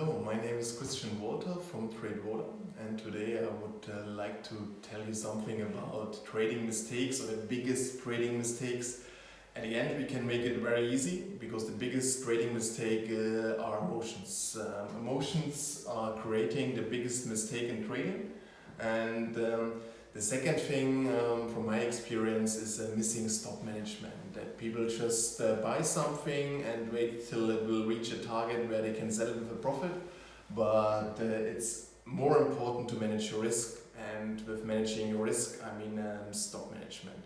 Hello, my name is Christian Walter from TradeWaller and today I would uh, like to tell you something about trading mistakes or the biggest trading mistakes. At the end we can make it very easy because the biggest trading mistake uh, are emotions. Um, emotions are creating the biggest mistake in trading and um, the second thing um, from my experience is a missing stop management. That people just uh, buy something and wait till it will reach a target where they can sell it with a profit. But uh, it's more important to manage your risk and with managing your risk I mean um, stop management.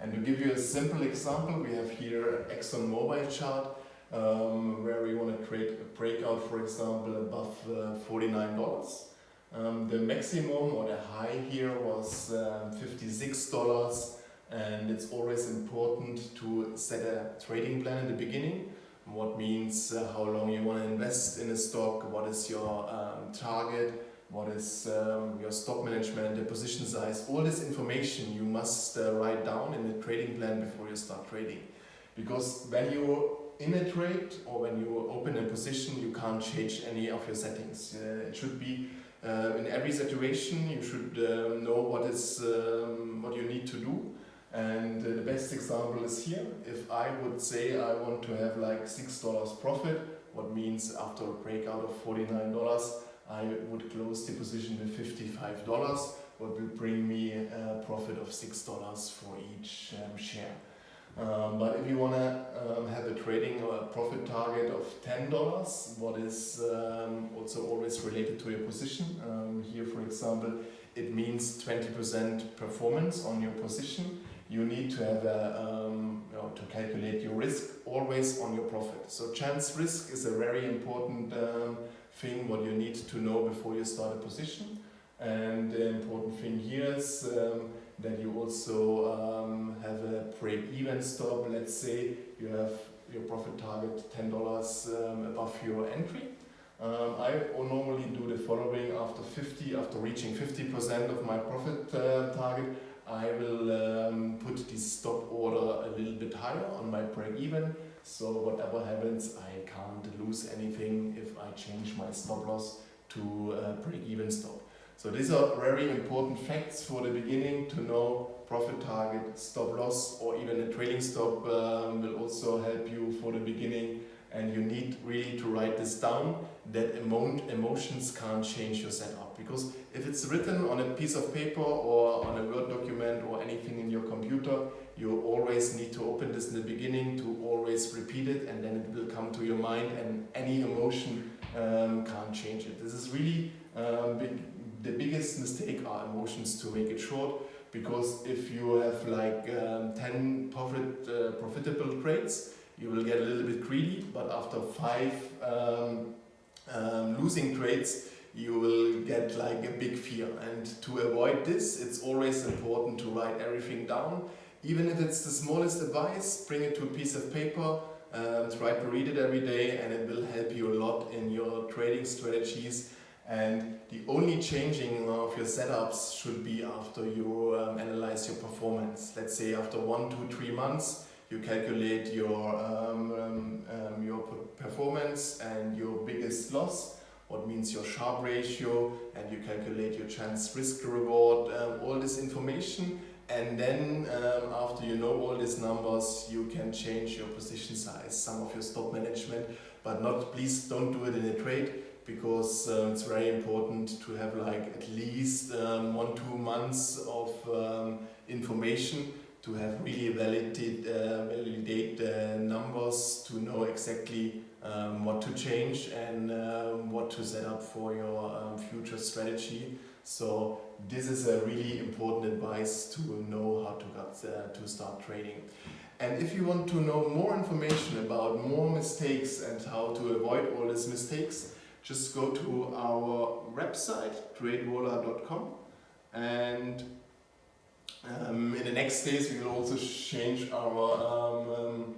And to give you a simple example, we have here Exxon Mobil chart um, where we want to create a breakout for example above uh, $49. Um, the maximum or the high here was um, $56 and it's always important to set a trading plan in the beginning what means uh, how long you want to invest in a stock, what is your um, target, what is um, your stock management, the position size, all this information you must uh, write down in the trading plan before you start trading. Because when you're in a trade or when you open a position, you can't change any of your settings. Uh, it should be in every situation you should uh, know what is um, what you need to do and uh, the best example is here. If I would say I want to have like $6 profit, what means after a breakout of $49, I would close the position with $55, what will bring me a profit of $6 for each um, share. Um, but if you want to um, have a trading or a profit target of $10, what is um, also always related to your position. Um, here, for example, it means 20% performance on your position. You need to have a, um, you know, to calculate your risk always on your profit. So chance risk is a very important um, thing what you need to know before you start a position. And the important thing here is that you also um, have a break-even stop. Let's say you have your profit target $10 um, above your entry. Um, I normally do the following after 50, after reaching 50% of my profit uh, target, I will um, put the stop order a little bit higher on my break-even. So whatever happens, I can't lose anything if I change my stop loss to break-even stop. So these are very important facts for the beginning to know profit target, stop loss or even a trailing stop um, will also help you for the beginning and you need really to write this down that emo emotions can't change your setup because if it's written on a piece of paper or on a word document or anything in your computer you always need to open this in the beginning to always repeat it and then it will come to your mind and any emotion um, can't change it. This is really um, big, the biggest mistake are emotions to make it short because if you have like um, 10 profit, uh, profitable trades you will get a little bit greedy but after five um, um, losing trades you will get like a big fear. And to avoid this it's always important to write everything down. Even if it's the smallest advice bring it to a piece of paper um, try to read it every day and it will help you a lot in your trading strategies and the only changing of your setups should be after you um, analyze your performance. Let's say after one, two, three months, you calculate your, um, um, um your performance and your biggest loss, what means your Sharpe ratio, and you calculate your chance risk reward, um, all this information. And then um, after you know all these numbers, you can change your position size, some of your stop management, but not, please don't do it in a trade because uh, it's very important to have like at least um, one, two months of um, information to have really validated uh, validate numbers to know exactly um, what to change and um, what to set up for your um, future strategy. So this is a really important advice to know how to, get, uh, to start trading. And if you want to know more information about more mistakes and how to avoid all these mistakes, just go to our website, tradewaller.com and um, in the next days we will also change our um, um,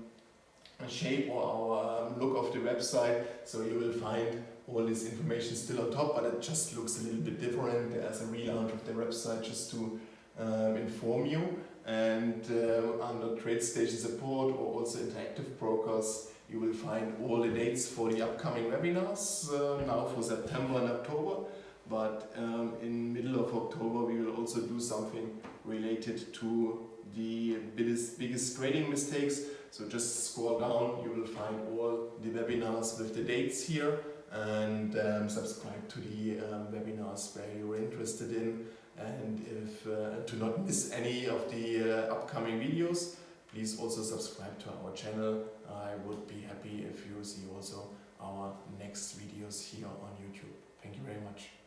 shape or our look of the website so you will find all this information still on top but it just looks a little bit different. There's a relaunch of the website just to um, inform you and uh, under TradeStation support or also interactive brokers you will find all the dates for the upcoming webinars uh, now for September and October. But um, in middle of October we will also do something related to the biggest, biggest grading mistakes. So just scroll down, you will find all the webinars with the dates here and um, subscribe to the um, webinars where you're interested in. And if uh, to not miss any of the uh, upcoming videos please also subscribe to our channel. I would be happy if you see also our next videos here on YouTube. Thank you very much